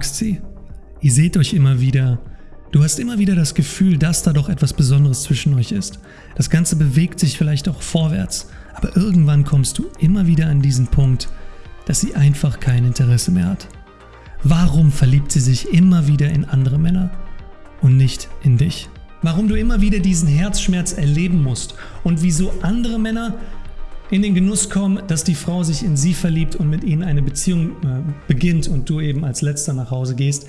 magst sie. Ihr seht euch immer wieder. Du hast immer wieder das Gefühl, dass da doch etwas Besonderes zwischen euch ist. Das Ganze bewegt sich vielleicht auch vorwärts, aber irgendwann kommst du immer wieder an diesen Punkt, dass sie einfach kein Interesse mehr hat. Warum verliebt sie sich immer wieder in andere Männer und nicht in dich? Warum du immer wieder diesen Herzschmerz erleben musst und wieso andere Männer in den Genuss kommen, dass die Frau sich in sie verliebt und mit ihnen eine Beziehung äh, beginnt und du eben als letzter nach Hause gehst,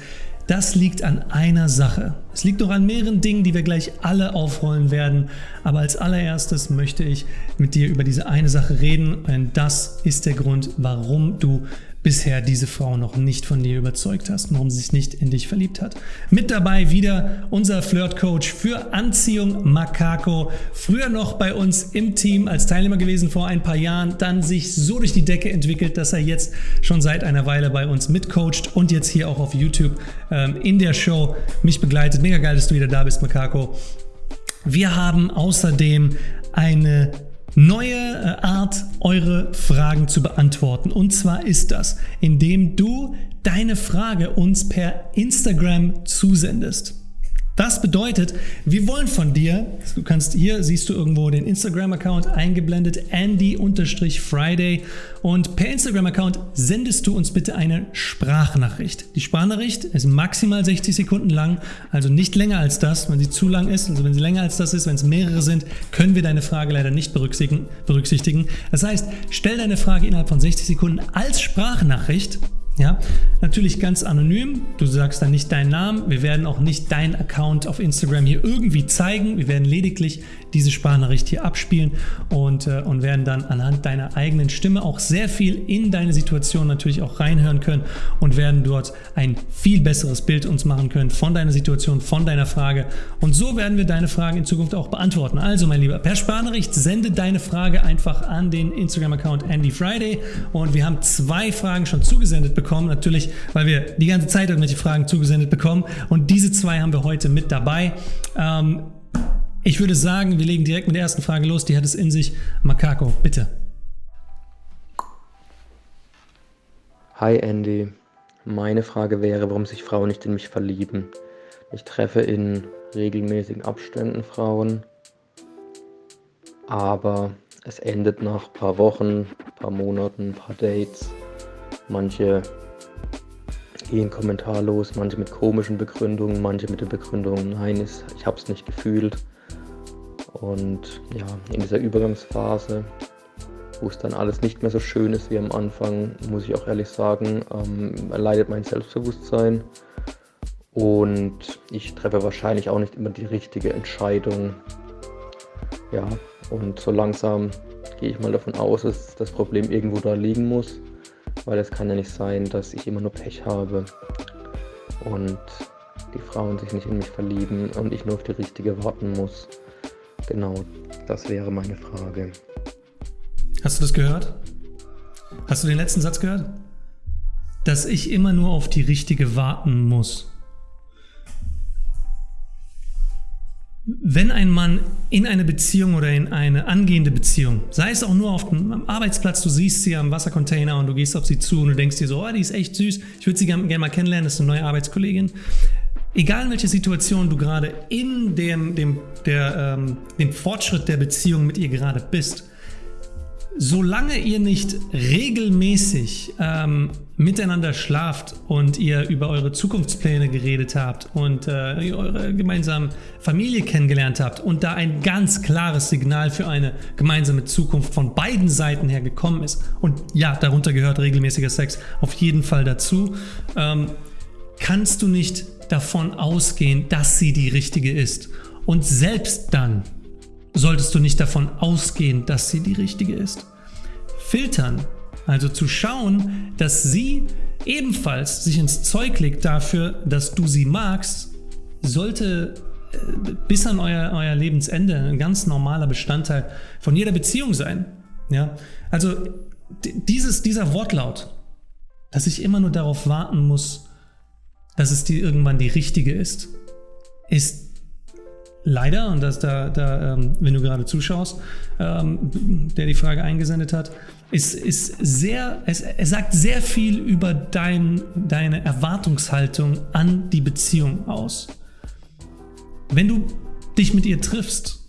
das liegt an einer Sache. Es liegt noch an mehreren Dingen, die wir gleich alle aufrollen werden. Aber als allererstes möchte ich mit dir über diese eine Sache reden, denn das ist der Grund, warum du bisher diese Frau noch nicht von dir überzeugt hast, warum sie sich nicht in dich verliebt hat. Mit dabei wieder unser Flirt-Coach für Anziehung Makako. Früher noch bei uns im Team als Teilnehmer gewesen vor ein paar Jahren, dann sich so durch die Decke entwickelt, dass er jetzt schon seit einer Weile bei uns mitcoacht und jetzt hier auch auf YouTube ähm, in der Show mich begleitet. Mega geil, dass du wieder da bist, Makako. Wir haben außerdem eine neue äh, Art, eure Fragen zu beantworten. Und zwar ist das, indem du deine Frage uns per Instagram zusendest. Das bedeutet, wir wollen von dir, du kannst hier, siehst du irgendwo den Instagram-Account eingeblendet, Andy-Friday und per Instagram-Account sendest du uns bitte eine Sprachnachricht. Die Sprachnachricht ist maximal 60 Sekunden lang, also nicht länger als das. Wenn sie zu lang ist, also wenn sie länger als das ist, wenn es mehrere sind, können wir deine Frage leider nicht berücksichtigen. Das heißt, stell deine Frage innerhalb von 60 Sekunden als Sprachnachricht ja, natürlich ganz anonym. Du sagst dann nicht deinen Namen. Wir werden auch nicht deinen Account auf Instagram hier irgendwie zeigen. Wir werden lediglich diese Sprachnachricht hier abspielen und, äh, und werden dann anhand deiner eigenen Stimme auch sehr viel in deine Situation natürlich auch reinhören können und werden dort ein viel besseres Bild uns machen können von deiner Situation, von deiner Frage. Und so werden wir deine Fragen in Zukunft auch beantworten. Also, mein Lieber, per Sprachnachricht sende deine Frage einfach an den Instagram-Account AndyFriday und wir haben zwei Fragen schon zugesendet bekommen, natürlich, weil wir die ganze Zeit irgendwelche Fragen zugesendet bekommen und diese zwei haben wir heute mit dabei. Ähm, ich würde sagen, wir legen direkt mit der ersten Frage los. Die hat es in sich. Makako, bitte. Hi Andy. Meine Frage wäre, warum sich Frauen nicht in mich verlieben. Ich treffe in regelmäßigen Abständen Frauen, aber es endet nach ein paar Wochen, ein paar Monaten, ein paar Dates. Manche gehen kommentarlos, manche mit komischen Begründungen, manche mit der Begründung, nein, ich habe es nicht gefühlt. Und ja, in dieser Übergangsphase, wo es dann alles nicht mehr so schön ist wie am Anfang, muss ich auch ehrlich sagen, ähm, leidet mein Selbstbewusstsein. Und ich treffe wahrscheinlich auch nicht immer die richtige Entscheidung. Ja, und so langsam gehe ich mal davon aus, dass das Problem irgendwo da liegen muss. Weil es kann ja nicht sein, dass ich immer nur Pech habe und die Frauen sich nicht in mich verlieben und ich nur auf die richtige warten muss. Genau, das wäre meine Frage. Hast du das gehört? Hast du den letzten Satz gehört? Dass ich immer nur auf die richtige warten muss. Wenn ein Mann in eine Beziehung oder in eine angehende Beziehung, sei es auch nur auf dem Arbeitsplatz, du siehst sie am Wassercontainer und du gehst auf sie zu und du denkst dir so, oh, die ist echt süß, ich würde sie gerne gern mal kennenlernen, das ist eine neue Arbeitskollegin egal in welcher Situation du gerade in dem, dem, der, ähm, dem Fortschritt der Beziehung mit ihr gerade bist, solange ihr nicht regelmäßig ähm, miteinander schlaft und ihr über eure Zukunftspläne geredet habt und äh, eure gemeinsame Familie kennengelernt habt und da ein ganz klares Signal für eine gemeinsame Zukunft von beiden Seiten her gekommen ist und ja, darunter gehört regelmäßiger Sex auf jeden Fall dazu, ähm, kannst du nicht davon ausgehen, dass sie die richtige ist. Und selbst dann solltest du nicht davon ausgehen, dass sie die richtige ist. Filtern, also zu schauen, dass sie ebenfalls sich ins Zeug legt dafür, dass du sie magst, sollte äh, bis an euer, euer Lebensende ein ganz normaler Bestandteil von jeder Beziehung sein. Ja? Also dieses, dieser Wortlaut, dass ich immer nur darauf warten muss, dass es die irgendwann die richtige ist, ist leider, und das da, da ähm, wenn du gerade zuschaust, ähm, der die Frage eingesendet hat, ist, ist sehr, es, er sagt sehr viel über dein, deine Erwartungshaltung an die Beziehung aus. Wenn du dich mit ihr triffst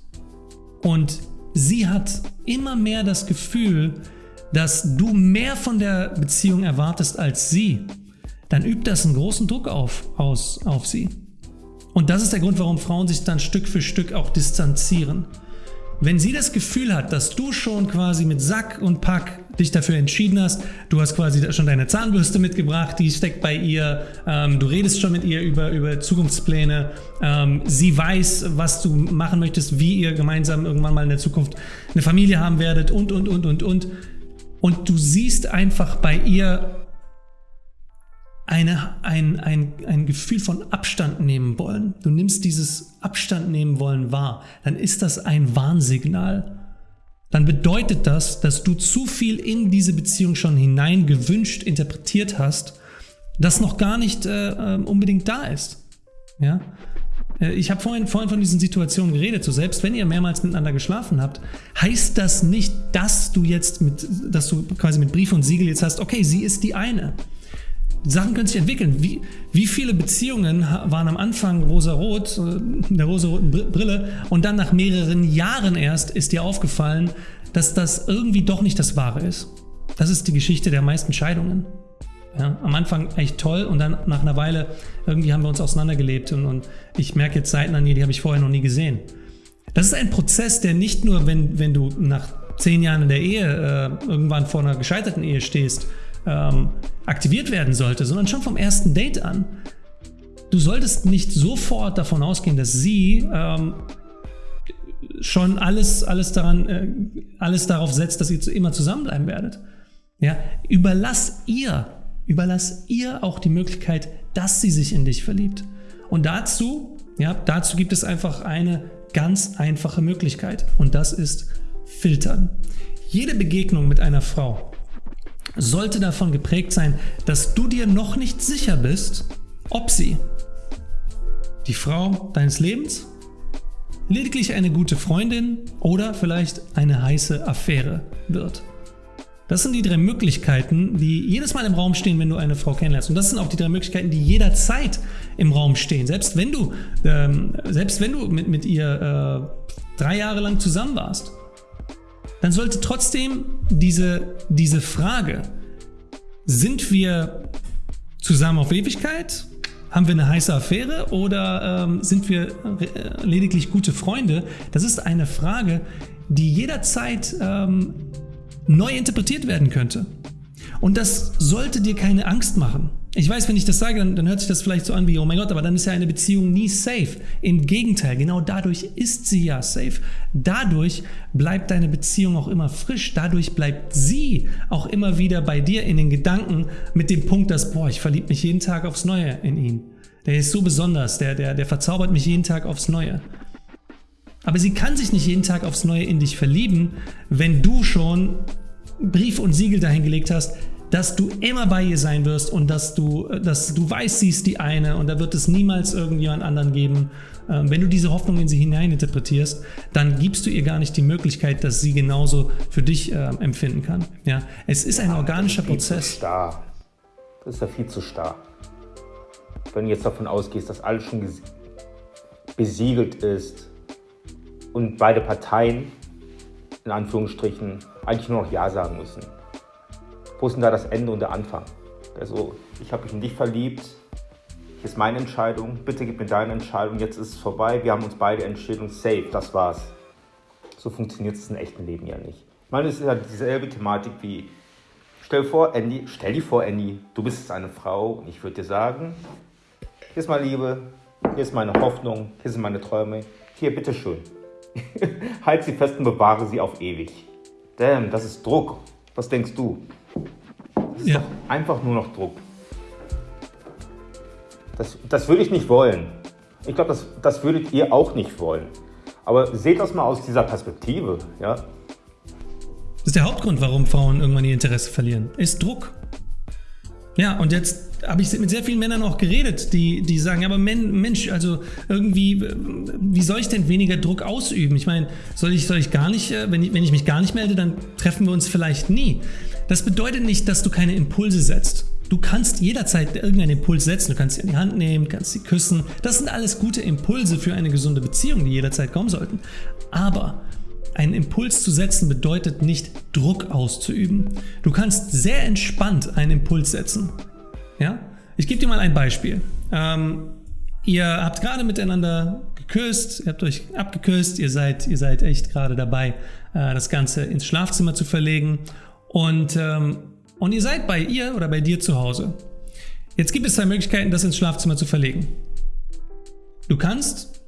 und sie hat immer mehr das Gefühl, dass du mehr von der Beziehung erwartest als sie, dann übt das einen großen Druck auf, aus, auf sie. Und das ist der Grund, warum Frauen sich dann Stück für Stück auch distanzieren. Wenn sie das Gefühl hat, dass du schon quasi mit Sack und Pack dich dafür entschieden hast, du hast quasi schon deine Zahnbürste mitgebracht, die steckt bei ihr, ähm, du redest schon mit ihr über, über Zukunftspläne, ähm, sie weiß, was du machen möchtest, wie ihr gemeinsam irgendwann mal in der Zukunft eine Familie haben werdet und, und, und, und, und. Und du siehst einfach bei ihr eine, ein, ein, ein Gefühl von Abstand nehmen wollen, du nimmst dieses Abstand nehmen wollen wahr, dann ist das ein Warnsignal. Dann bedeutet das, dass du zu viel in diese Beziehung schon hinein gewünscht, interpretiert hast, das noch gar nicht äh, ähm, unbedingt da ist. Ja? Äh, ich habe vorhin, vorhin von diesen Situationen geredet, so selbst wenn ihr mehrmals miteinander geschlafen habt, heißt das nicht, dass du jetzt mit, dass du quasi mit Brief und Siegel jetzt hast, okay, sie ist die eine. Sachen können sich entwickeln. Wie, wie viele Beziehungen waren am Anfang rosa-rot, äh, der rosa-roten Brille, und dann nach mehreren Jahren erst ist dir aufgefallen, dass das irgendwie doch nicht das Wahre ist. Das ist die Geschichte der meisten Scheidungen. Ja, am Anfang echt toll und dann nach einer Weile irgendwie haben wir uns auseinandergelebt und, und ich merke jetzt Seiten an ihr, die habe ich vorher noch nie gesehen. Das ist ein Prozess, der nicht nur, wenn, wenn du nach zehn Jahren in der Ehe äh, irgendwann vor einer gescheiterten Ehe stehst, ähm, aktiviert werden sollte, sondern schon vom ersten Date an. Du solltest nicht sofort davon ausgehen, dass sie ähm, schon alles, alles, daran, äh, alles darauf setzt, dass ihr immer zusammenbleiben werdet. Ja? Überlass ihr, überlass ihr auch die Möglichkeit, dass sie sich in dich verliebt. Und dazu, ja, dazu gibt es einfach eine ganz einfache Möglichkeit und das ist filtern. Jede Begegnung mit einer Frau sollte davon geprägt sein, dass du dir noch nicht sicher bist, ob sie die Frau deines Lebens, lediglich eine gute Freundin oder vielleicht eine heiße Affäre wird. Das sind die drei Möglichkeiten, die jedes Mal im Raum stehen, wenn du eine Frau kennenlernst. Und das sind auch die drei Möglichkeiten, die jederzeit im Raum stehen. Selbst wenn du, ähm, selbst wenn du mit, mit ihr äh, drei Jahre lang zusammen warst dann sollte trotzdem diese, diese Frage, sind wir zusammen auf Ewigkeit? Haben wir eine heiße Affäre oder ähm, sind wir äh, lediglich gute Freunde? Das ist eine Frage, die jederzeit ähm, neu interpretiert werden könnte. Und das sollte dir keine Angst machen. Ich weiß, wenn ich das sage, dann, dann, hört sich das vielleicht so an wie, oh mein Gott, aber dann ist ja eine Beziehung nie safe. Im Gegenteil, genau dadurch ist sie ja safe. Dadurch bleibt deine Beziehung auch immer frisch. Dadurch bleibt sie auch immer wieder bei dir in den Gedanken mit dem Punkt, dass, boah, ich verliebe mich jeden Tag aufs Neue in ihn. Der ist so besonders, der, der, der verzaubert mich jeden Tag aufs Neue. Aber sie kann sich nicht jeden Tag aufs Neue in dich verlieben, wenn du schon Brief und Siegel dahingelegt hast, dass du immer bei ihr sein wirst und dass du, dass du weißt, sie ist die eine und da wird es niemals irgendjemand anderen geben. Ähm, wenn du diese Hoffnung in sie hineininterpretierst, dann gibst du ihr gar nicht die Möglichkeit, dass sie genauso für dich äh, empfinden kann. Ja, es ist ein organischer das ist Prozess. Zu starr. Das ist ja viel zu starr. Wenn du jetzt davon ausgehst, dass alles schon besiegelt ist und beide Parteien in Anführungsstrichen eigentlich nur noch Ja sagen müssen wo ist denn da das Ende und der Anfang? Also, ich habe mich in dich verliebt, hier ist meine Entscheidung, bitte gib mir deine Entscheidung, jetzt ist es vorbei, wir haben uns beide entschieden safe, das war's. So funktioniert es im echten Leben ja nicht. Ich meine, es ist ja dieselbe Thematik wie, stell, vor, Andy, stell dir vor, Andy, du bist jetzt eine Frau und ich würde dir sagen, hier ist meine Liebe, hier ist meine Hoffnung, hier sind meine Träume, hier, bitteschön. halt sie fest und bewahre sie auf ewig. Damn, das ist Druck. Was denkst du? Das ist ja. einfach nur noch Druck. Das, das würde ich nicht wollen. Ich glaube, das, das würdet ihr auch nicht wollen. Aber seht das mal aus dieser Perspektive. Ja? Das ist der Hauptgrund, warum Frauen irgendwann ihr Interesse verlieren. Ist Druck. Ja, und jetzt habe ich mit sehr vielen Männern auch geredet, die, die sagen, aber Mensch, also irgendwie, wie soll ich denn weniger Druck ausüben? Ich meine, soll ich, soll ich gar nicht, äh, wenn ich, wenn ich mich gar nicht melde, dann treffen wir uns vielleicht nie. Das bedeutet nicht, dass du keine Impulse setzt. Du kannst jederzeit irgendeinen Impuls setzen. Du kannst sie in die Hand nehmen, kannst sie küssen. Das sind alles gute Impulse für eine gesunde Beziehung, die jederzeit kommen sollten. Aber einen Impuls zu setzen bedeutet nicht Druck auszuüben. Du kannst sehr entspannt einen Impuls setzen. Ja? Ich gebe dir mal ein Beispiel. Ähm, ihr habt gerade miteinander geküsst, ihr habt euch abgeküsst, ihr seid, ihr seid echt gerade dabei, äh, das Ganze ins Schlafzimmer zu verlegen und, ähm, und ihr seid bei ihr oder bei dir zu Hause. Jetzt gibt es zwei Möglichkeiten, das ins Schlafzimmer zu verlegen. Du kannst,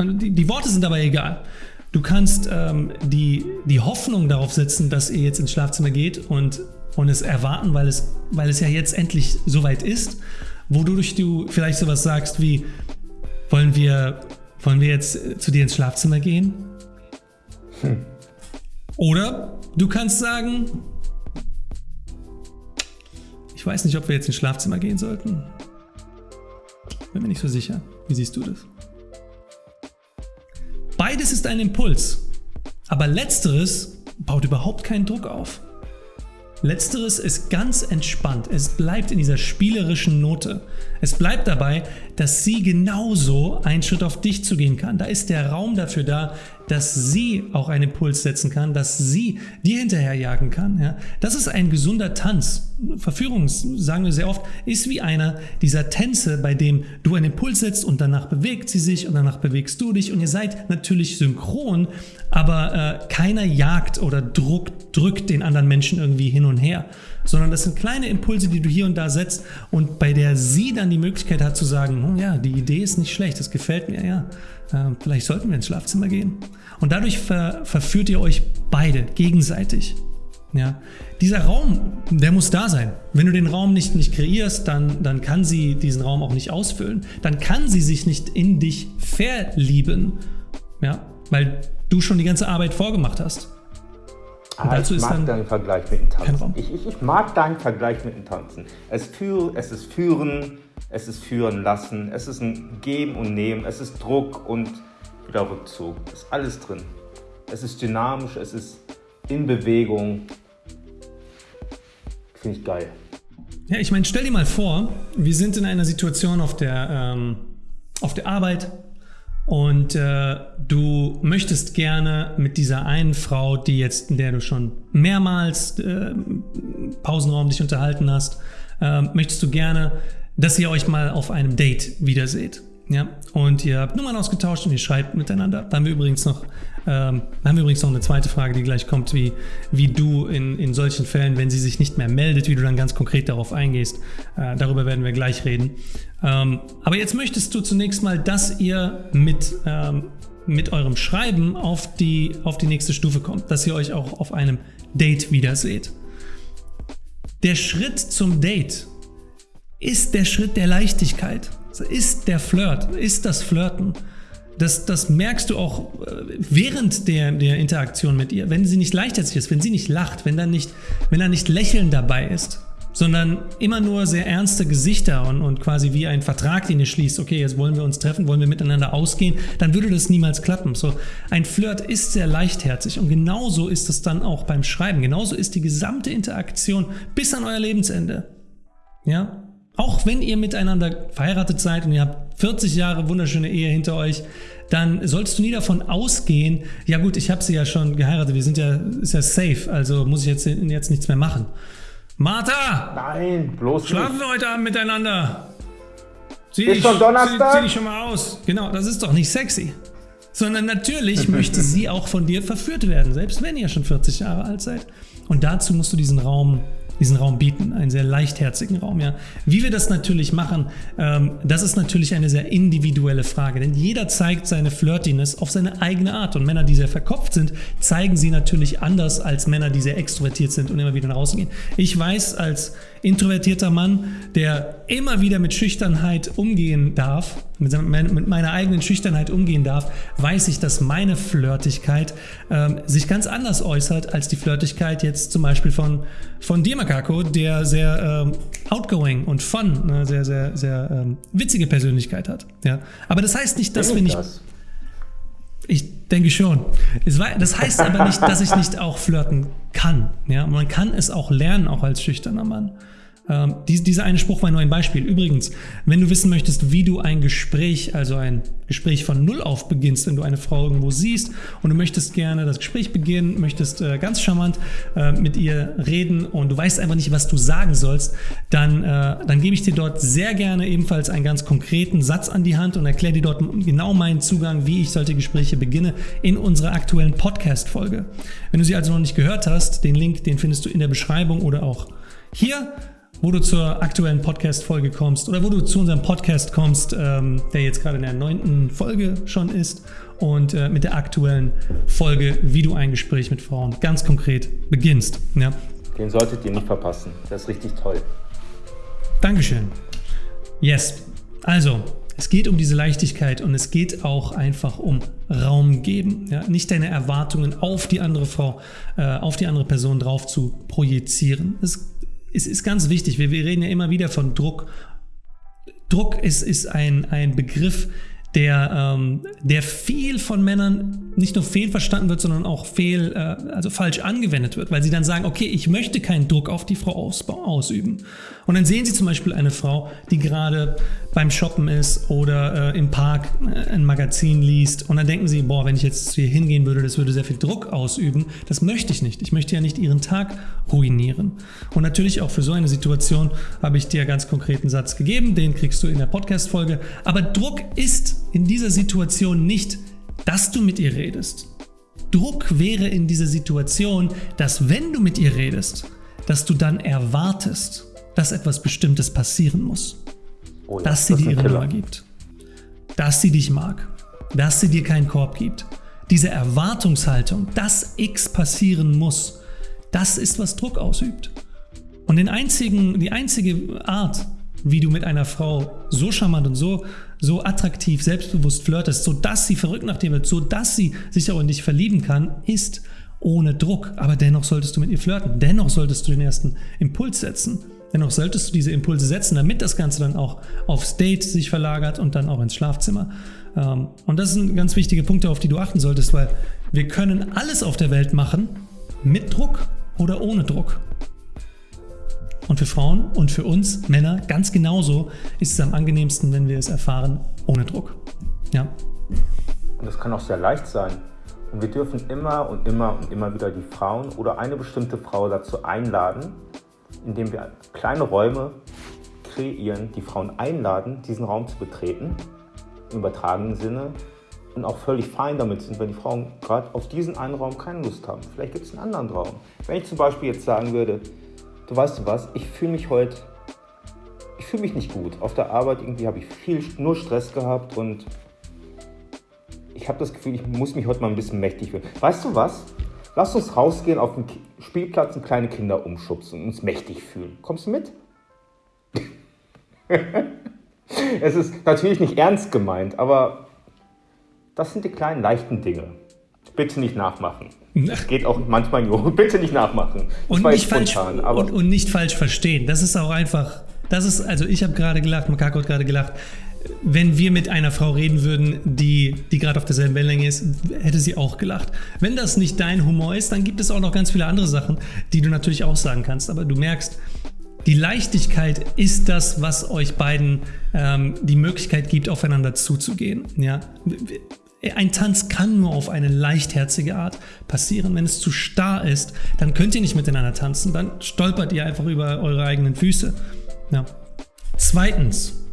die, die Worte sind aber egal. Du kannst ähm, die, die Hoffnung darauf setzen, dass ihr jetzt ins Schlafzimmer geht und, und es erwarten, weil es, weil es ja jetzt endlich soweit ist, wodurch du vielleicht sowas sagst wie, wollen wir, wollen wir jetzt zu dir ins Schlafzimmer gehen? Hm. Oder du kannst sagen, ich weiß nicht, ob wir jetzt ins Schlafzimmer gehen sollten. Bin mir nicht so sicher. Wie siehst du das? Beides ist ein Impuls, aber letzteres baut überhaupt keinen Druck auf. Letzteres ist ganz entspannt. Es bleibt in dieser spielerischen Note. Es bleibt dabei, dass sie genauso einen Schritt auf dich zu gehen kann. Da ist der Raum dafür da, dass sie auch einen Impuls setzen kann, dass sie dir hinterherjagen kann. Ja? Das ist ein gesunder Tanz. Verführung, sagen wir sehr oft, ist wie einer dieser Tänze, bei dem du einen Impuls setzt und danach bewegt sie sich und danach bewegst du dich und ihr seid natürlich synchron, aber äh, keiner jagt oder druckt, drückt den anderen Menschen irgendwie hin und her, sondern das sind kleine Impulse, die du hier und da setzt und bei der sie dann die Möglichkeit hat zu sagen, oh ja, die Idee ist nicht schlecht, das gefällt mir, ja, äh, vielleicht sollten wir ins Schlafzimmer gehen. Und dadurch ver verführt ihr euch beide gegenseitig. Ja, dieser Raum, der muss da sein. Wenn du den Raum nicht, nicht kreierst, dann, dann kann sie diesen Raum auch nicht ausfüllen. Dann kann sie sich nicht in dich verlieben, ja, weil du schon die ganze Arbeit vorgemacht hast. Ah, ich mag deinen Vergleich mit dem Tanzen. Ich, ich, ich, mag deinen Vergleich mit dem Tanzen. Es, für, es ist Führen, es ist Führen lassen, es ist ein Geben und Nehmen, es ist Druck und wieder Rückzug. Es ist alles drin. Es ist dynamisch, es ist in Bewegung. Finde ich geil. Ja, ich meine, stell dir mal vor, wir sind in einer Situation auf der, ähm, auf der Arbeit, und äh, du möchtest gerne mit dieser einen Frau, die jetzt, in der du schon mehrmals äh, Pausenraum dich unterhalten hast, äh, möchtest du gerne, dass ihr euch mal auf einem Date wiederseht. Ja, und ihr habt Nummern ausgetauscht und ihr schreibt miteinander. Da haben wir übrigens noch, ähm, haben wir übrigens noch eine zweite Frage, die gleich kommt, wie, wie du in, in solchen Fällen, wenn sie sich nicht mehr meldet, wie du dann ganz konkret darauf eingehst. Äh, darüber werden wir gleich reden. Ähm, aber jetzt möchtest du zunächst mal, dass ihr mit, ähm, mit eurem Schreiben auf die, auf die nächste Stufe kommt, dass ihr euch auch auf einem Date wiederseht. Der Schritt zum Date ist der Schritt der Leichtigkeit ist der Flirt, ist das Flirten. Das, das merkst du auch äh, während der, der Interaktion mit ihr. Wenn sie nicht leichtherzig ist, wenn sie nicht lacht, wenn da nicht, wenn da nicht Lächeln dabei ist, sondern immer nur sehr ernste Gesichter und, und quasi wie ein Vertrag, den ihr schließt, okay, jetzt wollen wir uns treffen, wollen wir miteinander ausgehen, dann würde das niemals klappen. So, ein Flirt ist sehr leichtherzig und genauso ist es dann auch beim Schreiben. Genauso ist die gesamte Interaktion bis an euer Lebensende. Ja, auch wenn ihr miteinander verheiratet seid und ihr habt 40 Jahre wunderschöne Ehe hinter euch, dann solltest du nie davon ausgehen, ja gut, ich habe sie ja schon geheiratet, wir sind ja, ist ja safe, also muss ich jetzt, jetzt nichts mehr machen. Martha! Nein, bloß Schlafen wir heute Abend miteinander. Sieh ist dich, schon Donnerstag? Sieh, sieh dich schon mal aus. Genau, das ist doch nicht sexy. Sondern natürlich möchte sie auch von dir verführt werden, selbst wenn ihr schon 40 Jahre alt seid. Und dazu musst du diesen Raum diesen Raum bieten, einen sehr leichtherzigen Raum. Ja. Wie wir das natürlich machen, ähm, das ist natürlich eine sehr individuelle Frage, denn jeder zeigt seine Flirtiness auf seine eigene Art und Männer, die sehr verkopft sind, zeigen sie natürlich anders als Männer, die sehr extrovertiert sind und immer wieder nach außen gehen. Ich weiß als introvertierter Mann, der immer wieder mit Schüchternheit umgehen darf, mit, mit meiner eigenen Schüchternheit umgehen darf, weiß ich, dass meine Flirtigkeit ähm, sich ganz anders äußert als die Flirtigkeit jetzt zum Beispiel von, von dir, Makako, der sehr ähm, outgoing und fun, ne, sehr, sehr, sehr ähm, witzige Persönlichkeit hat. Ja? Aber das heißt nicht, dass wir nicht... Das? Ich denke schon. Das heißt aber nicht, dass ich nicht auch flirten kann. Ja? Man kann es auch lernen, auch als schüchterner Mann. Ähm, dieser eine Spruch war nur ein Beispiel. Übrigens, wenn du wissen möchtest, wie du ein Gespräch, also ein Gespräch von Null auf beginnst, wenn du eine Frau irgendwo siehst und du möchtest gerne das Gespräch beginnen, möchtest äh, ganz charmant äh, mit ihr reden und du weißt einfach nicht, was du sagen sollst, dann, äh, dann gebe ich dir dort sehr gerne ebenfalls einen ganz konkreten Satz an die Hand und erkläre dir dort genau meinen Zugang, wie ich solche Gespräche beginne in unserer aktuellen Podcast-Folge. Wenn du sie also noch nicht gehört hast, den Link, den findest du in der Beschreibung oder auch hier wo du zur aktuellen Podcast-Folge kommst oder wo du zu unserem Podcast kommst, ähm, der jetzt gerade in der neunten Folge schon ist und äh, mit der aktuellen Folge, wie du ein Gespräch mit Frauen ganz konkret beginnst. Ja. Den solltet ihr nicht verpassen. Das ist richtig toll. Dankeschön. Yes. Also, es geht um diese Leichtigkeit und es geht auch einfach um Raum geben. Ja? Nicht deine Erwartungen auf die andere Frau, äh, auf die andere Person drauf zu projizieren. Es es ist ganz wichtig, wir, wir reden ja immer wieder von Druck. Druck ist, ist ein, ein Begriff, der, ähm, der viel von Männern nicht nur fehlverstanden wird, sondern auch fehl, äh, also falsch angewendet wird, weil sie dann sagen, okay, ich möchte keinen Druck auf die Frau aus, ausüben. Und dann sehen sie zum Beispiel eine Frau, die gerade beim Shoppen ist oder äh, im Park äh, ein Magazin liest und dann denken sie, boah, wenn ich jetzt hier hingehen würde, das würde sehr viel Druck ausüben. Das möchte ich nicht. Ich möchte ja nicht ihren Tag ruinieren. Und natürlich auch für so eine Situation habe ich dir ganz konkreten Satz gegeben, den kriegst du in der Podcast-Folge. Aber Druck ist in dieser Situation nicht, dass du mit ihr redest. Druck wäre in dieser Situation, dass wenn du mit ihr redest, dass du dann erwartest, dass etwas Bestimmtes passieren muss. Oh ja, dass sie dir ihre Nummer gibt. Dass sie dich mag. Dass sie dir keinen Korb gibt. Diese Erwartungshaltung, dass X passieren muss, das ist, was Druck ausübt. Und den einzigen, die einzige Art, wie du mit einer Frau so charmant und so, so attraktiv, selbstbewusst flirtest, sodass sie verrückt nach dir wird, sodass sie sich auch in dich verlieben kann, ist ohne Druck. Aber dennoch solltest du mit ihr flirten. Dennoch solltest du den ersten Impuls setzen. Dennoch solltest du diese Impulse setzen, damit das Ganze dann auch aufs Date sich verlagert und dann auch ins Schlafzimmer. Ähm, und das sind ganz wichtige Punkte, auf die du achten solltest, weil wir können alles auf der Welt machen, mit Druck oder ohne Druck. Und für Frauen und für uns Männer ganz genauso ist es am angenehmsten, wenn wir es erfahren ohne Druck. Ja. Und das kann auch sehr leicht sein. Und wir dürfen immer und immer und immer wieder die Frauen oder eine bestimmte Frau dazu einladen, indem wir kleine Räume kreieren, die Frauen einladen, diesen Raum zu betreten, im übertragenen Sinne, und auch völlig fein damit sind, wenn die Frauen gerade auf diesen einen Raum keine Lust haben. Vielleicht gibt es einen anderen Raum. Wenn ich zum Beispiel jetzt sagen würde, du weißt du was, ich fühle mich heute, ich fühle mich nicht gut. Auf der Arbeit irgendwie habe ich viel, nur Stress gehabt und ich habe das Gefühl, ich muss mich heute mal ein bisschen mächtig fühlen. Weißt du was? Lass uns rausgehen auf den Spielplatz und kleine Kinder umschubsen und uns mächtig fühlen. Kommst du mit? es ist natürlich nicht ernst gemeint, aber das sind die kleinen leichten Dinge. Bitte nicht nachmachen. Es geht auch manchmal in Bitte nicht nachmachen. Das und nicht, falsch, und, und nicht falsch verstehen. Das ist auch einfach. Das ist, also ich habe gerade gelacht, Makako hat gerade gelacht wenn wir mit einer Frau reden würden, die, die gerade auf derselben Wellenlänge ist, hätte sie auch gelacht. Wenn das nicht dein Humor ist, dann gibt es auch noch ganz viele andere Sachen, die du natürlich auch sagen kannst. Aber du merkst, die Leichtigkeit ist das, was euch beiden ähm, die Möglichkeit gibt, aufeinander zuzugehen. Ja? Ein Tanz kann nur auf eine leichtherzige Art passieren. Wenn es zu starr ist, dann könnt ihr nicht miteinander tanzen. Dann stolpert ihr einfach über eure eigenen Füße. Ja. Zweitens,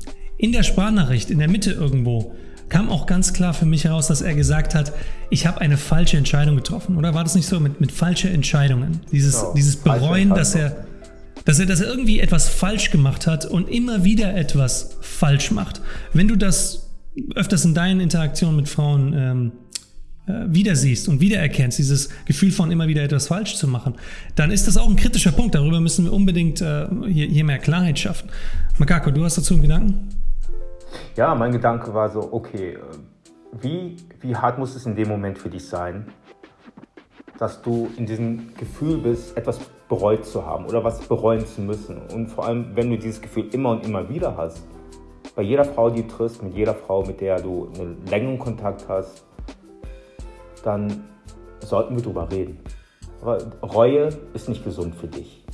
in der Sprachnachricht, in der Mitte irgendwo, kam auch ganz klar für mich heraus, dass er gesagt hat, ich habe eine falsche Entscheidung getroffen. Oder war das nicht so mit, mit falschen Entscheidungen? Dieses, genau, dieses Bereuen, dass er, dass, er, dass er irgendwie etwas falsch gemacht hat und immer wieder etwas falsch macht. Wenn du das öfters in deinen Interaktionen mit Frauen ähm, äh, wieder siehst und wiedererkennst, dieses Gefühl von immer wieder etwas falsch zu machen, dann ist das auch ein kritischer Punkt. Darüber müssen wir unbedingt äh, hier, hier, mehr Klarheit schaffen. Makako, du hast dazu einen Gedanken? Ja, mein Gedanke war so, okay, äh, wie, wie hart muss es in dem Moment für dich sein, dass du in diesem Gefühl bist, etwas bereut zu haben oder was bereuen zu müssen. Und vor allem, wenn du dieses Gefühl immer und immer wieder hast, bei jeder Frau, die du triffst, mit jeder Frau, mit der du einen längeren Kontakt hast, dann sollten wir drüber reden. Aber Reue ist nicht gesund für dich.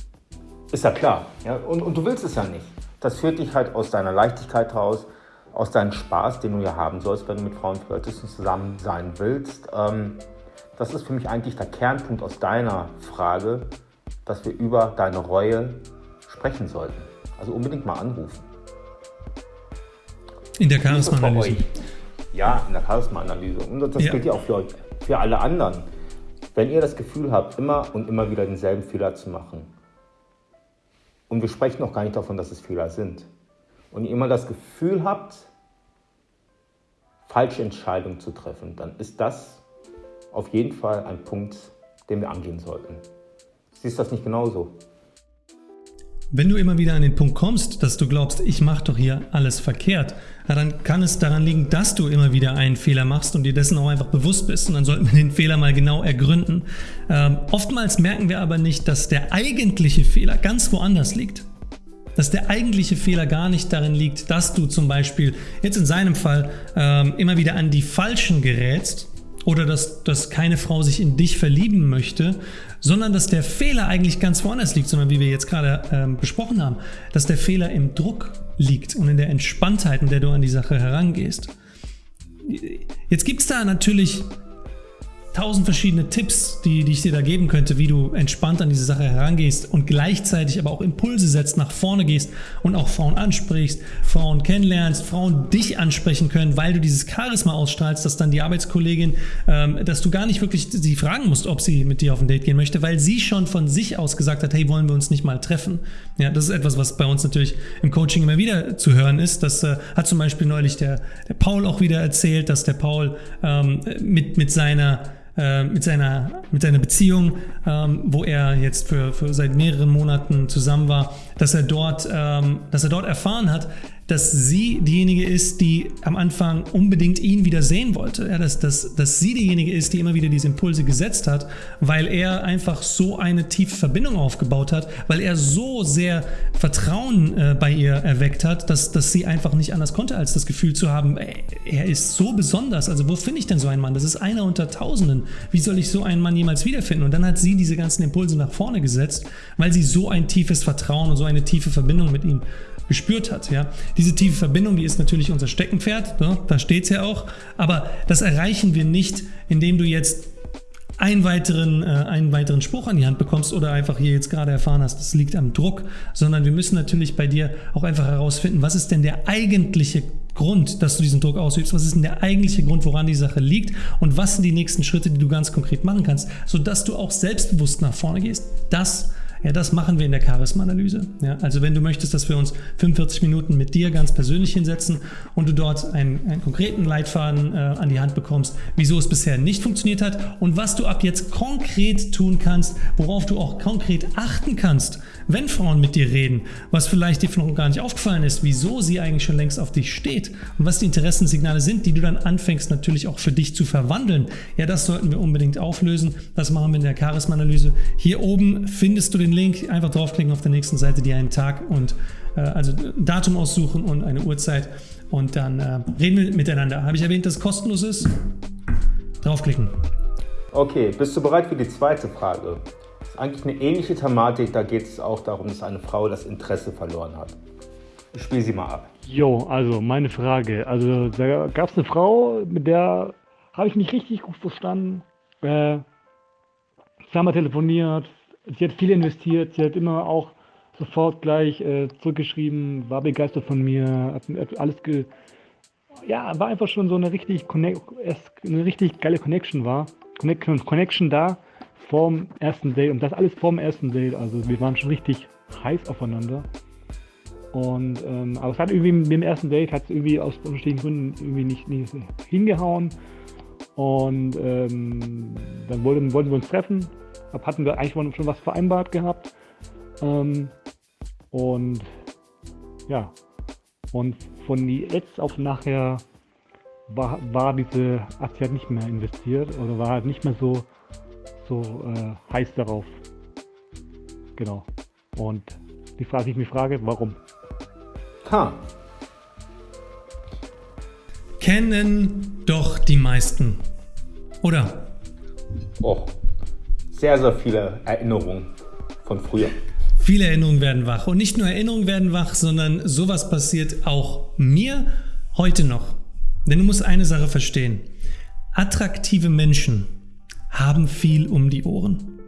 Ist ja klar. Ja? Und, und du willst es ja nicht. Das führt dich halt aus deiner Leichtigkeit raus, aus deinem Spaß, den du ja haben sollst, wenn du mit Frauen flirtest und zusammen sein willst. Ähm, das ist für mich eigentlich der Kernpunkt aus deiner Frage, dass wir über deine Reue sprechen sollten. Also unbedingt mal anrufen. In der Charisma-Analyse. Ja, in der Charisma-Analyse. Und das ja. gilt ja auch für euch, für alle anderen. Wenn ihr das Gefühl habt, immer und immer wieder denselben Fehler zu machen, und wir sprechen noch gar nicht davon, dass es Fehler sind, und ihr immer das Gefühl habt, falsche Entscheidungen zu treffen, dann ist das auf jeden Fall ein Punkt, den wir angehen sollten. Siehst du das nicht genauso? Wenn du immer wieder an den Punkt kommst, dass du glaubst, ich mache doch hier alles verkehrt, dann kann es daran liegen, dass du immer wieder einen Fehler machst und dir dessen auch einfach bewusst bist. Und dann sollten wir den Fehler mal genau ergründen. Ähm, oftmals merken wir aber nicht, dass der eigentliche Fehler ganz woanders liegt. Dass der eigentliche Fehler gar nicht darin liegt, dass du zum Beispiel jetzt in seinem Fall ähm, immer wieder an die Falschen gerätst, oder dass, dass keine Frau sich in dich verlieben möchte, sondern dass der Fehler eigentlich ganz woanders liegt, sondern wie wir jetzt gerade ähm, besprochen haben, dass der Fehler im Druck liegt und in der Entspanntheit, in der du an die Sache herangehst. Jetzt gibt es da natürlich tausend verschiedene Tipps, die, die ich dir da geben könnte, wie du entspannt an diese Sache herangehst und gleichzeitig aber auch Impulse setzt, nach vorne gehst und auch Frauen ansprichst, Frauen kennenlernst, Frauen dich ansprechen können, weil du dieses Charisma ausstrahlst, dass dann die Arbeitskollegin, ähm, dass du gar nicht wirklich sie fragen musst, ob sie mit dir auf ein Date gehen möchte, weil sie schon von sich aus gesagt hat, hey, wollen wir uns nicht mal treffen? Ja, das ist etwas, was bei uns natürlich im Coaching immer wieder zu hören ist. Das äh, hat zum Beispiel neulich der, der Paul auch wieder erzählt, dass der Paul ähm, mit, mit seiner äh, mit, seiner, mit seiner Beziehung, ähm, wo er jetzt für, für seit mehreren Monaten zusammen war, dass er dort, ähm, dass er dort erfahren hat, dass sie diejenige ist, die am Anfang unbedingt ihn wieder sehen wollte. Ja, dass, dass, dass sie diejenige ist, die immer wieder diese Impulse gesetzt hat, weil er einfach so eine tiefe Verbindung aufgebaut hat, weil er so sehr Vertrauen äh, bei ihr erweckt hat, dass, dass sie einfach nicht anders konnte, als das Gefühl zu haben, ey, er ist so besonders. Also wo finde ich denn so einen Mann? Das ist einer unter Tausenden. Wie soll ich so einen Mann jemals wiederfinden? Und dann hat sie diese ganzen Impulse nach vorne gesetzt, weil sie so ein tiefes Vertrauen und so eine tiefe Verbindung mit ihm gespürt hat. Ja? Diese tiefe Verbindung, die ist natürlich unser Steckenpferd, ne? da steht es ja auch, aber das erreichen wir nicht, indem du jetzt einen weiteren, äh, einen weiteren Spruch an die Hand bekommst oder einfach hier jetzt gerade erfahren hast, das liegt am Druck, sondern wir müssen natürlich bei dir auch einfach herausfinden, was ist denn der eigentliche Grund, dass du diesen Druck ausübst? Was ist denn der eigentliche Grund, woran die Sache liegt? Und was sind die nächsten Schritte, die du ganz konkret machen kannst, sodass du auch selbstbewusst nach vorne gehst? Das ja, das machen wir in der Charisma-Analyse. Ja, also wenn du möchtest, dass wir uns 45 Minuten mit dir ganz persönlich hinsetzen und du dort einen, einen konkreten Leitfaden äh, an die Hand bekommst, wieso es bisher nicht funktioniert hat und was du ab jetzt konkret tun kannst, worauf du auch konkret achten kannst, wenn Frauen mit dir reden, was vielleicht dir noch gar nicht aufgefallen ist, wieso sie eigentlich schon längst auf dich steht und was die Interessenssignale sind, die du dann anfängst natürlich auch für dich zu verwandeln. Ja, das sollten wir unbedingt auflösen. Das machen wir in der Charisma-Analyse. Hier oben findest du den Link, einfach draufklicken auf der nächsten Seite, dir einen Tag und äh, also Datum aussuchen und eine Uhrzeit und dann äh, reden wir miteinander. Habe ich erwähnt, dass es kostenlos ist? Draufklicken. Okay, bist du bereit für die zweite Frage? eigentlich eine ähnliche Thematik. Da geht es auch darum, dass eine Frau das Interesse verloren hat. Ich spiele sie mal ab. Jo, also meine Frage. Also da gab es eine Frau, mit der habe ich mich richtig gut verstanden. Äh, haben telefoniert. Sie hat viel investiert. Sie hat immer auch sofort gleich äh, zurückgeschrieben, war begeistert von mir, hat, hat alles ge ja, war einfach schon so eine richtig, eine richtig geile Connection war. Connection, Connection da vorm ersten Date und das alles vorm ersten Date. Also wir waren schon richtig heiß aufeinander. Und ähm, aber es hat irgendwie mit dem ersten Date hat es irgendwie aus unterschiedlichen Gründen irgendwie nicht, nicht hingehauen. Und ähm, dann wollten, wollten wir uns treffen. Ab hatten wir eigentlich schon was vereinbart gehabt. Ähm, und ja, und von jetzt auf nachher war, war diese Aktie halt nicht mehr investiert oder war halt nicht mehr so, so äh, heiß darauf. Genau. Und die Frage, die ich mich frage, warum? Ha. Kennen doch die meisten. Oder? Oh, sehr, sehr viele Erinnerungen von früher. Viele Erinnerungen werden wach. Und nicht nur Erinnerungen werden wach, sondern sowas passiert auch mir heute noch. Denn du musst eine Sache verstehen. Attraktive Menschen haben viel um die Ohren.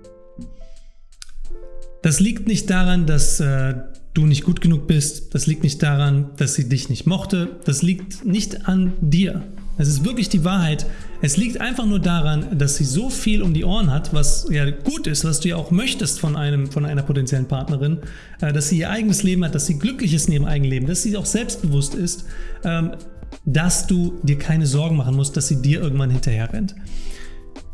Das liegt nicht daran, dass äh, du nicht gut genug bist. Das liegt nicht daran, dass sie dich nicht mochte. Das liegt nicht an dir. Es ist wirklich die Wahrheit. Es liegt einfach nur daran, dass sie so viel um die Ohren hat, was ja gut ist, was du ja auch möchtest von, einem, von einer potenziellen Partnerin, äh, dass sie ihr eigenes Leben hat, dass sie glücklich ist in ihrem eigenen Leben, dass sie auch selbstbewusst ist, ähm, dass du dir keine Sorgen machen musst, dass sie dir irgendwann hinterher rennt.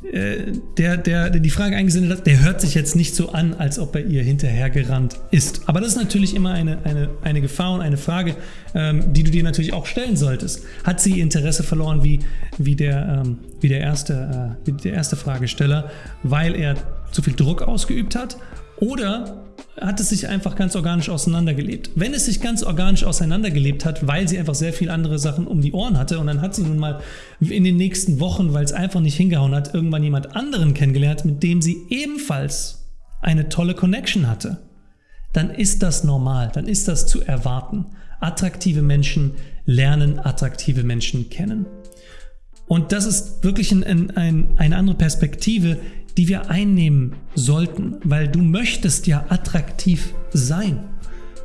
Äh, der, der, der die Frage eingesendet hat, der hört sich jetzt nicht so an, als ob er ihr hinterhergerannt ist. Aber das ist natürlich immer eine, eine, eine Gefahr und eine Frage, ähm, die du dir natürlich auch stellen solltest. Hat sie Interesse verloren wie, wie, der, ähm, wie, der, erste, äh, wie der erste Fragesteller, weil er zu viel Druck ausgeübt hat? Oder hat es sich einfach ganz organisch auseinandergelebt. Wenn es sich ganz organisch auseinandergelebt hat, weil sie einfach sehr viele andere Sachen um die Ohren hatte und dann hat sie nun mal in den nächsten Wochen, weil es einfach nicht hingehauen hat, irgendwann jemand anderen kennengelernt, mit dem sie ebenfalls eine tolle Connection hatte, dann ist das normal, dann ist das zu erwarten. Attraktive Menschen lernen attraktive Menschen kennen. Und das ist wirklich ein, ein, eine andere Perspektive, die wir einnehmen sollten, weil du möchtest ja attraktiv sein.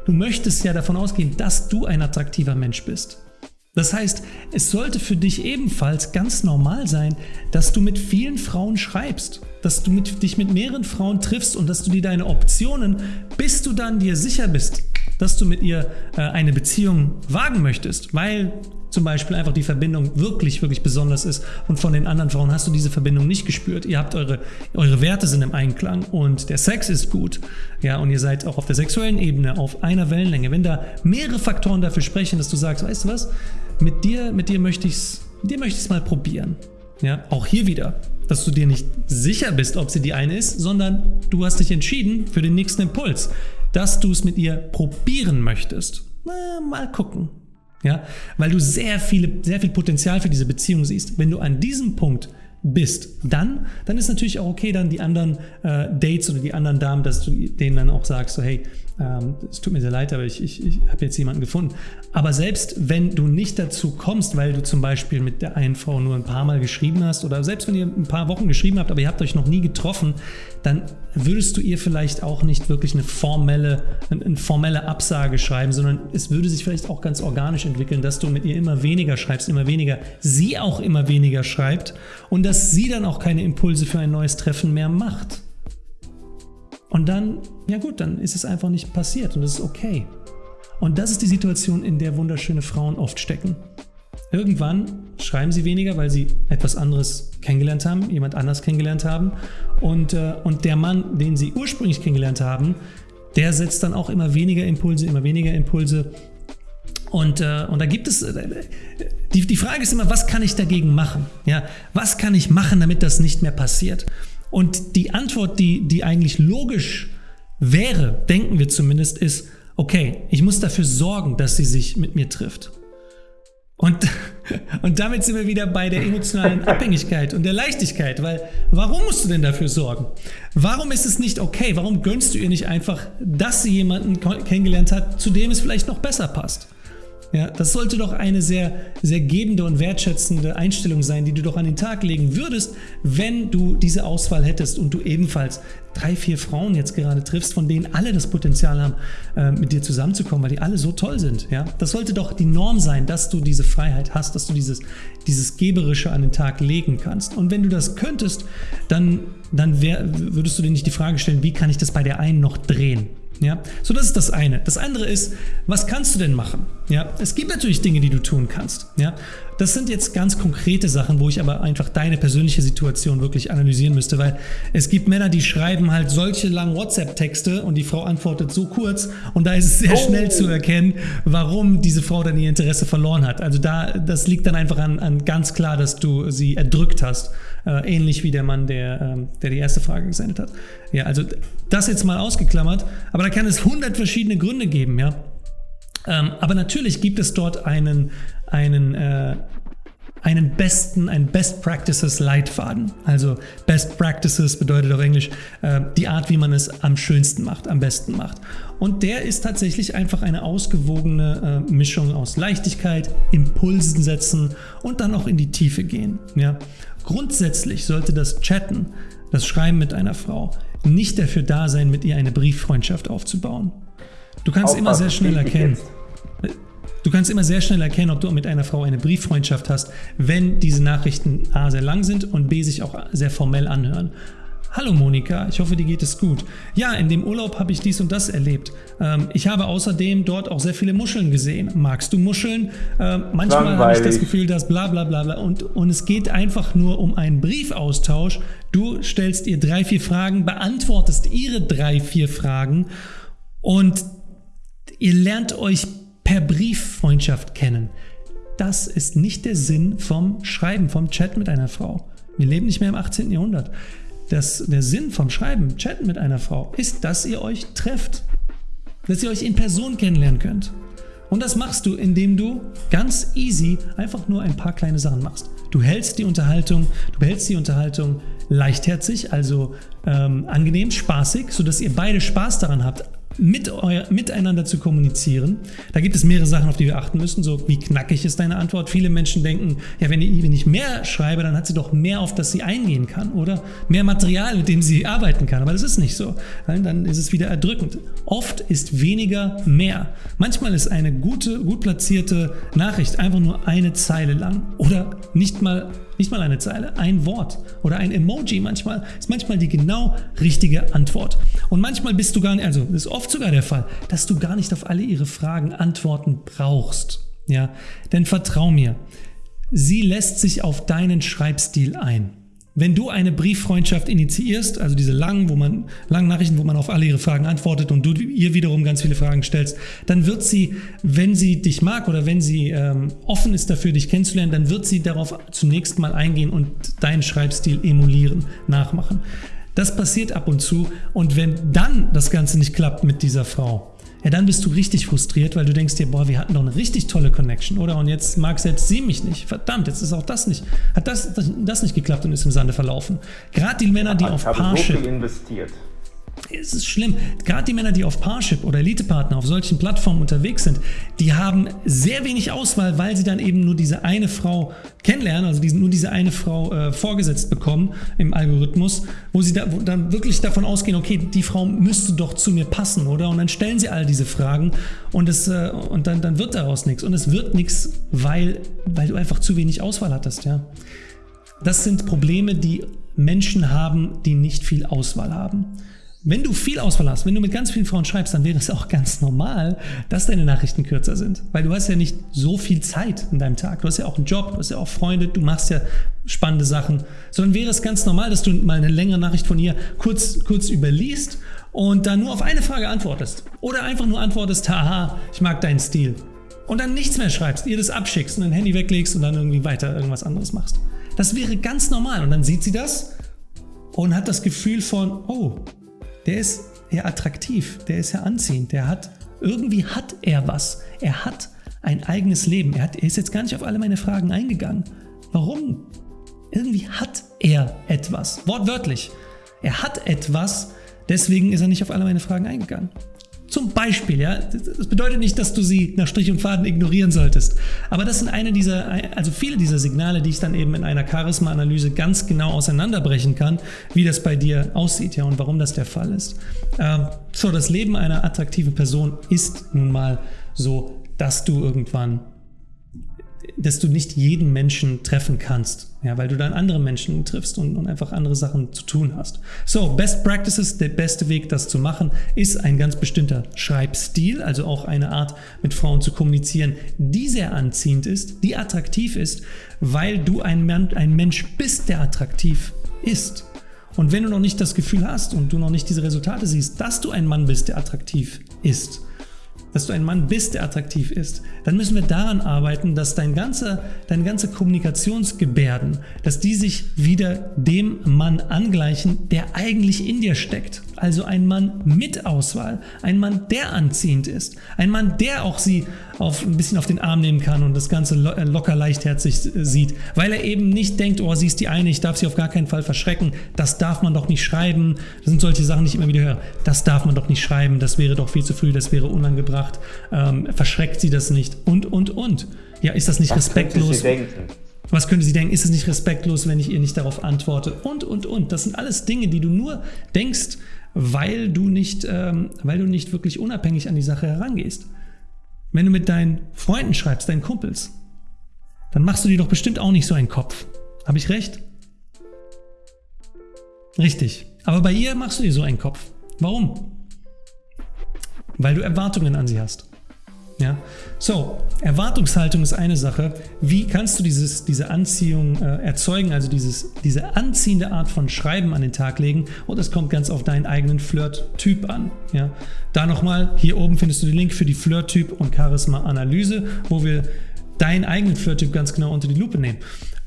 Du möchtest ja davon ausgehen, dass du ein attraktiver Mensch bist. Das heißt, es sollte für dich ebenfalls ganz normal sein, dass du mit vielen Frauen schreibst, dass du mit, dich mit mehreren Frauen triffst und dass du dir deine Optionen, bis du dann dir sicher bist, dass du mit ihr äh, eine Beziehung wagen möchtest, weil zum Beispiel einfach die Verbindung wirklich, wirklich besonders ist und von den anderen Frauen hast du diese Verbindung nicht gespürt. Ihr habt eure, eure Werte sind im Einklang und der Sex ist gut. Ja, und ihr seid auch auf der sexuellen Ebene auf einer Wellenlänge. Wenn da mehrere Faktoren dafür sprechen, dass du sagst, weißt du was, mit dir, mit dir möchte ich es, dir möchte ich es mal probieren. Ja, auch hier wieder, dass du dir nicht sicher bist, ob sie die eine ist, sondern du hast dich entschieden für den nächsten Impuls, dass du es mit ihr probieren möchtest. Na, mal gucken. Ja, weil du sehr, viele, sehr viel Potenzial für diese Beziehung siehst. Wenn du an diesem Punkt bist, dann, dann ist natürlich auch okay, dann die anderen äh, Dates oder die anderen Damen, dass du denen dann auch sagst, so hey, ähm, es tut mir sehr leid, aber ich, ich, ich habe jetzt jemanden gefunden. Aber selbst wenn du nicht dazu kommst, weil du zum Beispiel mit der einen Frau nur ein paar Mal geschrieben hast oder selbst wenn ihr ein paar Wochen geschrieben habt, aber ihr habt euch noch nie getroffen, dann würdest du ihr vielleicht auch nicht wirklich eine formelle, eine formelle Absage schreiben, sondern es würde sich vielleicht auch ganz organisch entwickeln, dass du mit ihr immer weniger schreibst, immer weniger, sie auch immer weniger schreibt und dass sie dann auch keine Impulse für ein neues Treffen mehr macht. Und dann, ja gut, dann ist es einfach nicht passiert und das ist okay. Und das ist die Situation, in der wunderschöne Frauen oft stecken. Irgendwann schreiben sie weniger, weil sie etwas anderes kennengelernt haben, jemand anders kennengelernt haben. Und, äh, und der Mann, den sie ursprünglich kennengelernt haben, der setzt dann auch immer weniger Impulse, immer weniger Impulse. Und, äh, und da gibt es, äh, die, die Frage ist immer, was kann ich dagegen machen? Ja, was kann ich machen, damit das nicht mehr passiert? Und die Antwort, die, die eigentlich logisch wäre, denken wir zumindest, ist, okay, ich muss dafür sorgen, dass sie sich mit mir trifft. Und, und damit sind wir wieder bei der emotionalen Abhängigkeit und der Leichtigkeit, weil warum musst du denn dafür sorgen? Warum ist es nicht okay? Warum gönnst du ihr nicht einfach, dass sie jemanden kennengelernt hat, zu dem es vielleicht noch besser passt? Ja, das sollte doch eine sehr, sehr gebende und wertschätzende Einstellung sein, die du doch an den Tag legen würdest, wenn du diese Auswahl hättest und du ebenfalls drei, vier Frauen jetzt gerade triffst, von denen alle das Potenzial haben, äh, mit dir zusammenzukommen, weil die alle so toll sind. Ja, das sollte doch die Norm sein, dass du diese Freiheit hast, dass du dieses, dieses Geberische an den Tag legen kannst. Und wenn du das könntest, dann, dann wär, würdest du dir nicht die Frage stellen, wie kann ich das bei der einen noch drehen? Ja, so das ist das eine. Das andere ist, was kannst du denn machen? Ja, es gibt natürlich Dinge, die du tun kannst. Ja, das sind jetzt ganz konkrete Sachen, wo ich aber einfach deine persönliche Situation wirklich analysieren müsste, weil es gibt Männer, die schreiben halt solche langen WhatsApp-Texte und die Frau antwortet so kurz und da ist es sehr Oh. schnell zu erkennen, warum diese Frau dann ihr Interesse verloren hat. Also da, das liegt dann einfach an, an ganz klar, dass du sie erdrückt hast. Äh, ähnlich wie der Mann, der, ähm, der die erste Frage gesendet hat. Ja, also das jetzt mal ausgeklammert, aber da kann es hundert verschiedene Gründe geben, ja. Ähm, aber natürlich gibt es dort einen, einen, äh, einen besten, einen Best Practices Leitfaden. Also Best Practices bedeutet auf Englisch äh, die Art, wie man es am schönsten macht, am besten macht. Und der ist tatsächlich einfach eine ausgewogene äh, Mischung aus Leichtigkeit, Impulsen setzen und dann auch in die Tiefe gehen. Ja? Grundsätzlich sollte das Chatten, das Schreiben mit einer Frau, nicht dafür da sein, mit ihr eine Brieffreundschaft aufzubauen. Du kannst immer sehr schnell erkennen. Du kannst immer sehr schnell erkennen, ob du mit einer Frau eine Brieffreundschaft hast, wenn diese Nachrichten A sehr lang sind und B sich auch sehr formell anhören. Hallo Monika, ich hoffe, dir geht es gut. Ja, in dem Urlaub habe ich dies und das erlebt. Ähm, ich habe außerdem dort auch sehr viele Muscheln gesehen. Magst du Muscheln? Ähm, manchmal habe ich das. Gefühl, dass bla bla bla bla. Und, und es geht einfach nur um einen Briefaustausch. Du stellst ihr drei, vier Fragen, beantwortest ihre drei, vier Fragen und ihr lernt euch per Brieffreundschaft kennen. Das ist nicht der Sinn vom Schreiben, vom Chat mit einer Frau. Wir leben nicht mehr im 18. Jahrhundert. Das, der Sinn vom Schreiben, Chatten mit einer Frau, ist, dass ihr euch trefft. Dass ihr euch in Person kennenlernen könnt. Und das machst du, indem du ganz easy einfach nur ein paar kleine Sachen machst. Du hältst die Unterhaltung, du behältst die Unterhaltung leichtherzig, also ähm, angenehm, spaßig, sodass ihr beide Spaß daran habt, mit euer, miteinander zu kommunizieren. Da gibt es mehrere Sachen, auf die wir achten müssen. So, wie knackig ist deine Antwort? Viele Menschen denken, ja, wenn ich, wenn ich mehr schreibe, dann hat sie doch mehr, auf das sie eingehen kann oder mehr Material, mit dem sie arbeiten kann. Aber das ist nicht so. Dann ist es wieder erdrückend. Oft ist weniger mehr. Manchmal ist eine gute, gut platzierte Nachricht einfach nur eine Zeile lang oder nicht mal nicht mal eine Zeile, ein Wort oder ein Emoji manchmal ist manchmal die genau richtige Antwort. Und manchmal bist du gar nicht, also ist oft sogar der Fall, dass du gar nicht auf alle ihre Fragen Antworten brauchst. Ja, denn vertrau mir, sie lässt sich auf deinen Schreibstil ein. Wenn du eine Brieffreundschaft initiierst, also diese langen, wo man, langen Nachrichten, wo man auf alle ihre Fragen antwortet und du ihr wiederum ganz viele Fragen stellst, dann wird sie, wenn sie dich mag oder wenn sie ähm, offen ist dafür, dich kennenzulernen, dann wird sie darauf zunächst mal eingehen und deinen Schreibstil emulieren, nachmachen. Das passiert ab und zu und wenn dann das Ganze nicht klappt mit dieser Frau, ja, dann bist du richtig frustriert, weil du denkst dir, boah, wir hatten doch eine richtig tolle Connection, oder? Und jetzt mag selbst sie mich nicht. Verdammt, jetzt ist auch das nicht, hat das, das, das nicht geklappt und ist im Sande verlaufen. Gerade die Männer, die Ich auf habe so Parship viel investiert. Es ist schlimm. Gerade die Männer, die auf Parship oder Elite-Partner auf solchen Plattformen unterwegs sind, die haben sehr wenig Auswahl, weil sie dann eben nur diese eine Frau kennenlernen, also diesen, nur diese eine Frau äh, vorgesetzt bekommen im Algorithmus, wo sie da, wo dann wirklich davon ausgehen, okay, die Frau müsste doch zu mir passen, oder? Und dann stellen sie all diese Fragen und, es, äh, und dann, dann wird daraus nichts. Und es wird nichts, weil, weil du einfach zu wenig Auswahl hattest, ja. Das sind Probleme, die Menschen haben, die nicht viel Auswahl haben. Wenn du viel Auswahl hast, wenn du mit ganz vielen Frauen schreibst, dann wäre es auch ganz normal, dass deine Nachrichten kürzer sind. Weil du hast ja nicht so viel Zeit in deinem Tag. Du hast ja auch einen Job, du hast ja auch Freunde, du machst ja spannende Sachen. Sondern wäre es ganz normal, dass du mal eine längere Nachricht von ihr kurz, kurz überliest und dann nur auf eine Frage antwortest. Oder einfach nur antwortest, haha, ich mag deinen Stil. Und dann nichts mehr schreibst, ihr das abschickst und dein Handy weglegst und dann irgendwie weiter irgendwas anderes machst. Das wäre ganz normal. Und dann sieht sie das und hat das Gefühl von, oh, der ist ja attraktiv, der ist ja anziehend, der hat, irgendwie hat er was. Er hat ein eigenes Leben. Er, hat, er ist jetzt gar nicht auf alle meine Fragen eingegangen. Warum? Irgendwie hat er etwas. Wortwörtlich. Er hat etwas, deswegen ist er nicht auf alle meine Fragen eingegangen. Zum Beispiel, ja, das bedeutet nicht, dass du sie nach Strich und Faden ignorieren solltest. Aber das sind eine dieser, also viele dieser Signale, die ich dann eben in einer Charisma-Analyse ganz genau auseinanderbrechen kann, wie das bei dir aussieht, ja, und warum das der Fall ist. Ähm, so, das Leben einer attraktiven Person ist nun mal so, dass du irgendwann dass du nicht jeden Menschen treffen kannst, ja, weil du dann andere Menschen triffst und, und einfach andere Sachen zu tun hast. So, Best Practices, der beste Weg, das zu machen, ist ein ganz bestimmter Schreibstil, also auch eine Art, mit Frauen zu kommunizieren, die sehr anziehend ist, die attraktiv ist, weil du ein, ein Mensch bist, der attraktiv ist. Und wenn du noch nicht das Gefühl hast und du noch nicht diese Resultate siehst, dass du ein Mann bist, der attraktiv ist, dass du ein Mann bist, der attraktiv ist, dann müssen wir daran arbeiten, dass dein ganze, deine ganze Kommunikationsgebärden, dass die sich wieder dem Mann angleichen, der eigentlich in dir steckt. Also ein Mann mit Auswahl, ein Mann, der anziehend ist, ein Mann, der auch sie auf, ein bisschen auf den Arm nehmen kann und das Ganze äh, locker leichtherzig äh, sieht, weil er eben nicht denkt, oh, sie ist die eine, ich darf sie auf gar keinen Fall verschrecken, das darf man doch nicht schreiben. Das sind solche Sachen, die ich immer wieder höre. Das darf man doch nicht schreiben, das wäre doch viel zu früh, das wäre unangebracht, ähm, verschreckt sie das nicht und, und, und. Ja, ist das nicht Was respektlos? Was könnte sie denken? Ist es nicht respektlos, wenn ich ihr nicht darauf antworte? Und, und, und. Das sind alles Dinge, die du nur denkst, weil du nicht, ähm, weil du nicht wirklich unabhängig an die Sache herangehst. Wenn du mit deinen Freunden schreibst, deinen Kumpels, dann machst du dir doch bestimmt auch nicht so einen Kopf. Habe ich recht? Richtig. Aber bei ihr machst du dir so einen Kopf. Warum? Weil du Erwartungen an sie hast. Ja? So, Erwartungshaltung ist eine Sache. Wie kannst du dieses, diese Anziehung äh, erzeugen, also dieses, diese anziehende Art von Schreiben an den Tag legen? Und das kommt ganz auf deinen eigenen Flirt-Typ an. Ja? Da nochmal, hier oben findest du den Link für die Flirt-Typ und Charisma-Analyse, wo wir deinen eigenen Flirt-Typ ganz genau unter die Lupe nehmen.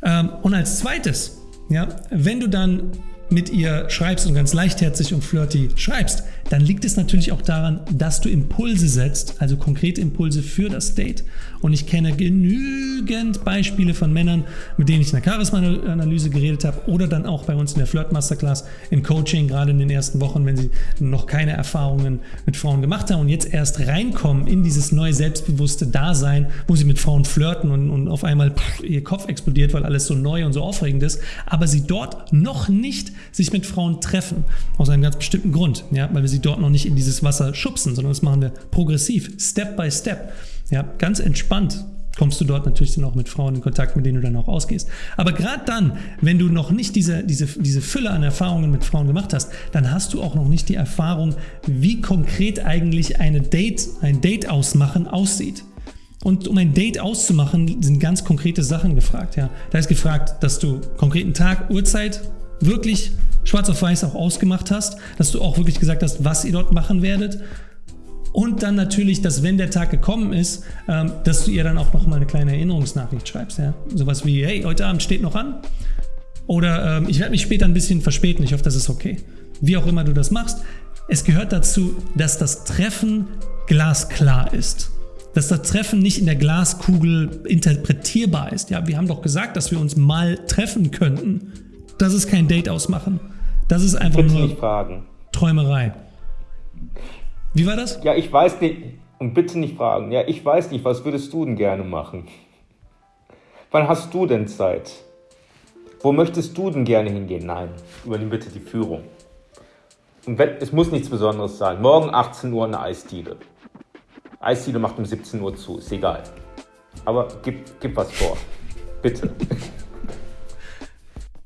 Ähm, und als zweites, ja, wenn du dann mit ihr schreibst und ganz leichtherzig und flirty schreibst, dann liegt es natürlich auch daran, dass du Impulse setzt, also konkrete Impulse für das Date. Und ich kenne genügend Beispiele von Männern, mit denen ich in der Charisma-Analyse geredet habe oder dann auch bei uns in der Flirt-Masterclass im Coaching, gerade in den ersten Wochen, wenn sie noch keine Erfahrungen mit Frauen gemacht haben und jetzt erst reinkommen in dieses neue selbstbewusste Dasein, wo sie mit Frauen flirten und, und auf einmal pff, ihr Kopf explodiert, weil alles so neu und so aufregend ist, aber sie dort noch nicht sich mit Frauen treffen. Aus einem ganz bestimmten Grund, ja, weil wir sie dort noch nicht in dieses Wasser schubsen, sondern das machen wir progressiv, Step by Step. Ja, ganz entspannt kommst du dort natürlich dann auch mit Frauen in Kontakt, mit denen du dann auch ausgehst. Aber gerade dann, wenn du noch nicht diese, diese, diese Fülle an Erfahrungen mit Frauen gemacht hast, dann hast du auch noch nicht die Erfahrung, wie konkret eigentlich eine Date, ein Date ausmachen aussieht. Und um ein Date auszumachen, sind ganz konkrete Sachen gefragt. Ja. Da ist gefragt, dass du konkreten Tag, Uhrzeit, wirklich schwarz auf weiß auch ausgemacht hast, dass du auch wirklich gesagt hast, was ihr dort machen werdet. Und dann natürlich, dass wenn der Tag gekommen ist, ähm, dass du ihr dann auch noch mal eine kleine Erinnerungsnachricht schreibst. Ja? Sowas wie, hey, heute Abend steht noch an. Oder ähm, ich werde mich später ein bisschen verspäten, ich hoffe, das ist okay. Wie auch immer du das machst. Es gehört dazu, dass das Treffen glasklar ist. Dass das Treffen nicht in der Glaskugel interpretierbar ist. Ja, wir haben doch gesagt, dass wir uns mal treffen könnten. Das ist kein Date ausmachen. Das ist einfach nur. Träumerei. Wie war das? Ja, ich weiß nicht. Und bitte nicht fragen. Ja, ich weiß nicht, was würdest du denn gerne machen? Wann hast du denn Zeit? Wo möchtest du denn gerne hingehen? Nein, übernimm bitte die Führung. Und wenn, es muss nichts Besonderes sein. Morgen 18 Uhr eine Eisdiele. Eisdiele macht um 17 Uhr zu, ist egal. Aber gib, gib was vor. Bitte.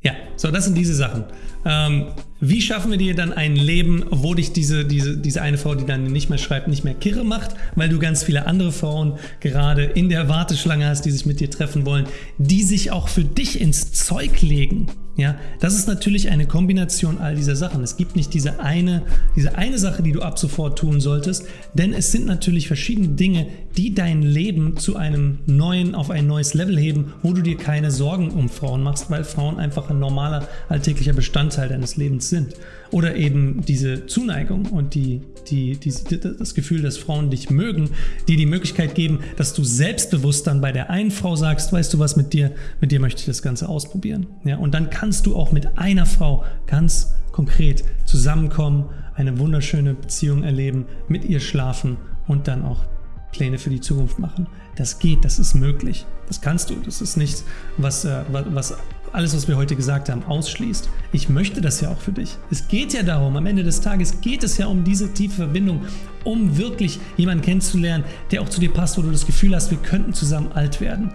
Ja, so, das sind diese Sachen. Ähm, wie schaffen wir dir dann ein Leben, wo dich diese, diese, diese eine Frau, die dann nicht mehr schreibt, nicht mehr kirre macht, weil du ganz viele andere Frauen gerade in der Warteschlange hast, die sich mit dir treffen wollen, die sich auch für dich ins Zeug legen? Ja, das ist natürlich eine Kombination all dieser Sachen. Es gibt nicht diese eine, diese eine Sache, die du ab sofort tun solltest, denn es sind natürlich verschiedene Dinge, die dein Leben zu einem neuen, auf ein neues Level heben, wo du dir keine Sorgen um Frauen machst, weil Frauen einfach ein normaler, alltäglicher Bestandteil deines Lebens sind. Oder eben diese Zuneigung und die, die, die, das Gefühl, dass Frauen dich mögen, die die Möglichkeit geben, dass du selbstbewusst dann bei der einen Frau sagst, weißt du was, mit dir, mit dir möchte ich das Ganze ausprobieren. Ja, und dann kannst du auch mit einer Frau ganz konkret zusammenkommen, eine wunderschöne Beziehung erleben, mit ihr schlafen und dann auch Pläne für die Zukunft machen. Das geht, das ist möglich. Das kannst du. Das ist nichts, was, äh, was alles, was wir heute gesagt haben, ausschließt. Ich möchte das ja auch für dich. Es geht ja darum, am Ende des Tages geht es ja um diese tiefe Verbindung, um wirklich jemanden kennenzulernen, der auch zu dir passt, wo du das Gefühl hast, wir könnten zusammen alt werden.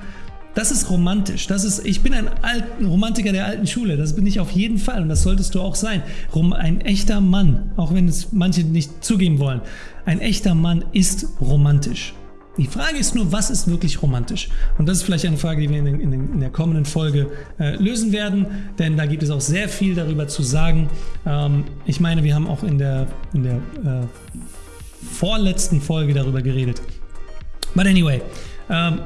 Das ist romantisch. Das ist, ich bin ein Alt, Romantiker der alten Schule. Das bin ich auf jeden Fall und das solltest du auch sein. Ein echter Mann, auch wenn es manche nicht zugeben wollen, ein echter Mann ist romantisch. Die Frage ist nur, was ist wirklich romantisch? Und das ist vielleicht eine Frage, die wir in, den, in, den, in der kommenden Folge äh, lösen werden, denn da gibt es auch sehr viel darüber zu sagen. Ähm, ich meine, wir haben auch in der, in der äh, vorletzten Folge darüber geredet. But anyway, ähm,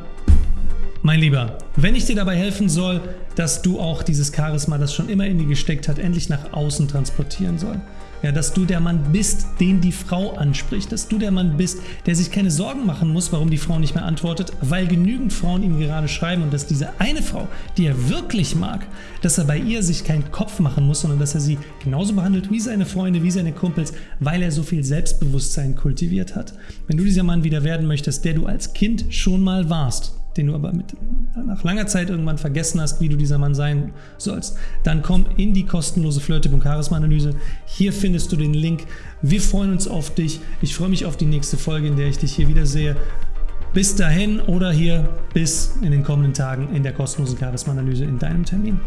mein Lieber, wenn ich dir dabei helfen soll, dass du auch dieses Charisma, das schon immer in dir gesteckt hat, endlich nach außen transportieren soll, ja, dass du der Mann bist, den die Frau anspricht, dass du der Mann bist, der sich keine Sorgen machen muss, warum die Frau nicht mehr antwortet, weil genügend Frauen ihm gerade schreiben und dass diese eine Frau, die er wirklich mag, dass er bei ihr sich keinen Kopf machen muss, sondern dass er sie genauso behandelt wie seine Freunde, wie seine Kumpels, weil er so viel Selbstbewusstsein kultiviert hat. Wenn du dieser Mann wieder werden möchtest, der du als Kind schon mal warst, den du aber mit, nach langer Zeit irgendwann vergessen hast, wie du dieser Mann sein sollst, dann komm in die kostenlose Flirtübung Charisma-Analyse. Hier findest du den Link. Wir freuen uns auf dich. Ich freue mich auf die nächste Folge, in der ich dich hier wiedersehe. Bis dahin oder hier bis in den kommenden Tagen in der kostenlosen Charisma-Analyse in deinem Termin.